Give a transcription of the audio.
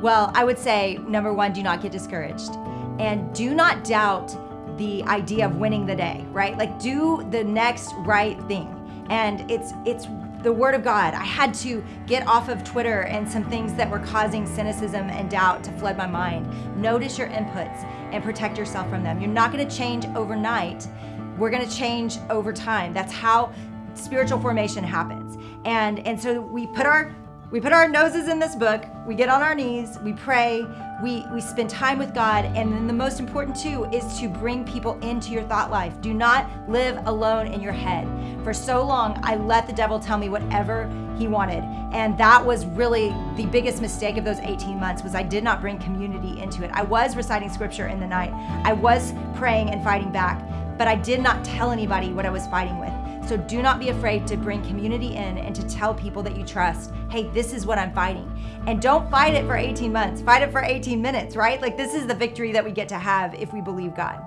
Well, I would say number one, do not get discouraged. And do not doubt the idea of winning the day, right? Like do the next right thing. And it's it's the word of God. I had to get off of Twitter and some things that were causing cynicism and doubt to flood my mind. Notice your inputs and protect yourself from them. You're not going to change overnight. We're going to change over time. That's how spiritual formation happens. And and so we put our we put our noses in this book, we get on our knees, we pray, we, we spend time with God, and then the most important too is to bring people into your thought life. Do not live alone in your head. For so long, I let the devil tell me whatever he wanted. And that was really the biggest mistake of those 18 months was I did not bring community into it. I was reciting scripture in the night. I was praying and fighting back, but I did not tell anybody what I was fighting with. So do not be afraid to bring community in and to tell people that you trust, hey, this is what I'm fighting. And don't fight it for 18 months, fight it for 18 minutes, right? Like this is the victory that we get to have if we believe God.